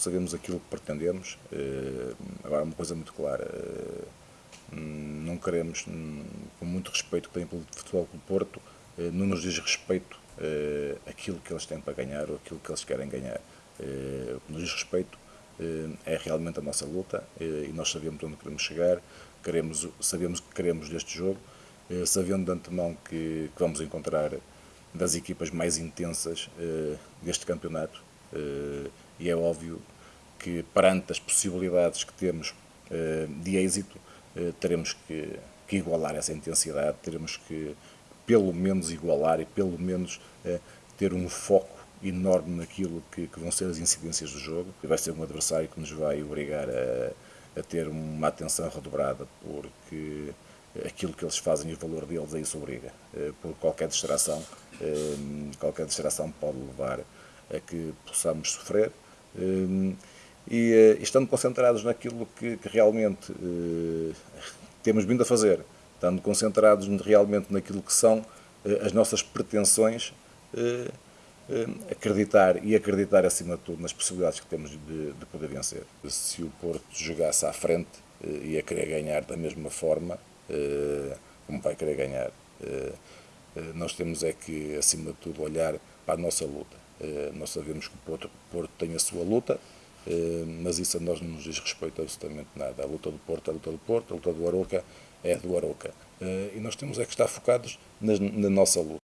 Sabemos aquilo que pretendemos. Eh, agora, uma coisa muito clara: eh, não queremos, com muito respeito que tem pelo Futebol do Porto, eh, não nos diz respeito aquilo que eles têm para ganhar ou aquilo que eles querem ganhar. O que nos diz respeito é realmente a nossa luta e nós sabemos onde queremos chegar, queremos, sabemos o que queremos deste jogo, sabendo de antemão que, que vamos encontrar das equipas mais intensas deste campeonato e é óbvio que, perante as possibilidades que temos eh, de êxito, eh, teremos que, que igualar essa intensidade, teremos que, pelo menos, igualar e, pelo menos, eh, ter um foco enorme naquilo que, que, vão ser as incidências do jogo. Vai ser um adversário que nos vai obrigar a, a ter uma atenção redobrada, porque aquilo que eles fazem e o valor deles a isso obriga. Por qualquer distração, qualquer distração pode levar a que possamos sofrer. Hum, e, eh, estando concentrados naquilo que, que realmente eh, temos vindo a fazer, estando concentrados realmente naquilo que são eh, as nossas pretensões, acreditar e acreditar acima de tudo nas possibilidades que temos de, de poder vencer. Se o Porto jogasse à frente ia querer ganhar da mesma forma como vai querer ganhar, nós temos é que acima de tudo olhar para a nossa luta nós sabemos que o Porto, Porto tem a sua luta, eh, mas isso a nós não nos diz respeito absolutamente nada. A luta do Porto é a luta do Porto, a luta do Aroca é a do Aroca. Eh, e nós temos é que estar focados na, na nossa luta.